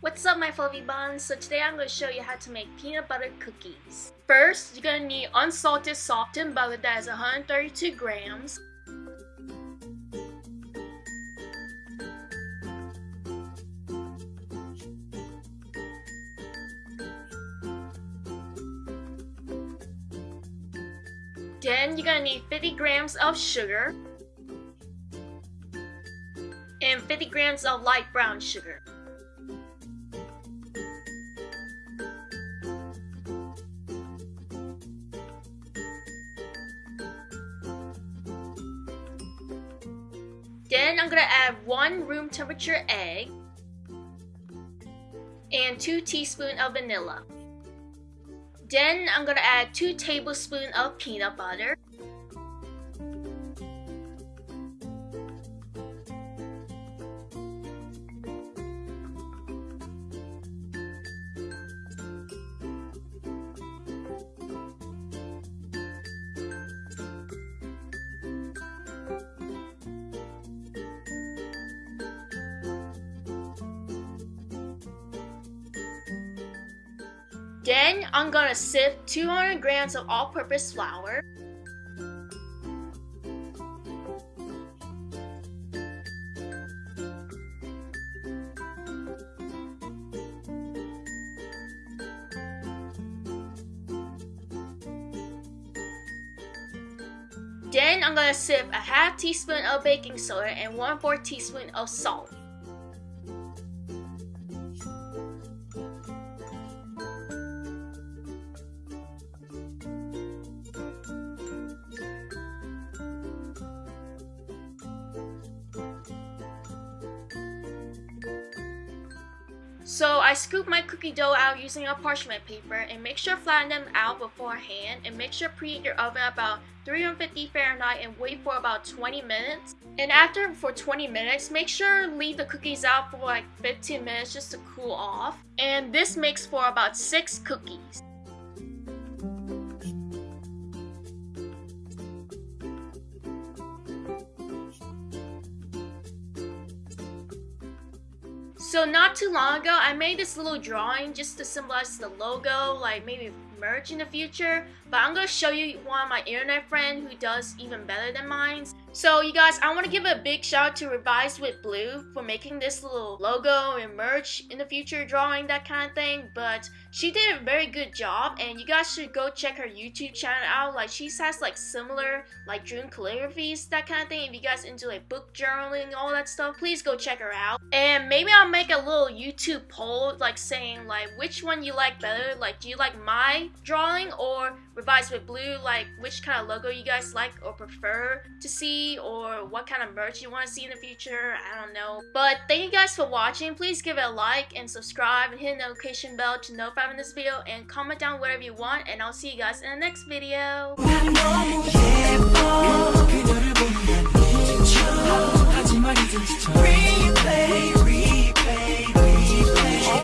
What's up my fluffy buns? So today I'm going to show you how to make peanut butter cookies. First, you're going to need unsalted softened butter that is 132 grams. Then you're gonna need 50 grams of sugar and 50 grams of light brown sugar. Then I'm gonna add one room temperature egg and two teaspoons of vanilla. Then I'm gonna add 2 tablespoons of peanut butter. Then I'm gonna sift 200 grams of all-purpose flour. Then I'm gonna sift a half teaspoon of baking soda and 1 4 teaspoon of salt. I scoop my cookie dough out using a parchment paper and make sure flatten them out beforehand and make sure preheat your oven about 350 Fahrenheit and wait for about 20 minutes. And after for 20 minutes, make sure leave the cookies out for like 15 minutes just to cool off. And this makes for about 6 cookies. So not too long ago, I made this little drawing just to symbolize the logo, like maybe merge in the future. But I'm gonna show you one of my internet friend who does even better than mine. So you guys, I want to give a big shout out to Revise with Blue for making this little logo and merch in the future, drawing that kind of thing. But she did a very good job, and you guys should go check her YouTube channel out. Like she has like similar like dream calligraphies, that kind of thing. If you guys into like book journaling, all that stuff, please go check her out. And maybe I'll make a little YouTube poll like saying like which one you like better. Like do you like my drawing or Revise with Blue? Like which kind of logo you guys like or prefer to see? or what kind of merch you want to see in the future. I don't know. But thank you guys for watching. Please give it a like and subscribe and hit the notification bell to notify when this video and comment down whatever you want and I'll see you guys in the next video.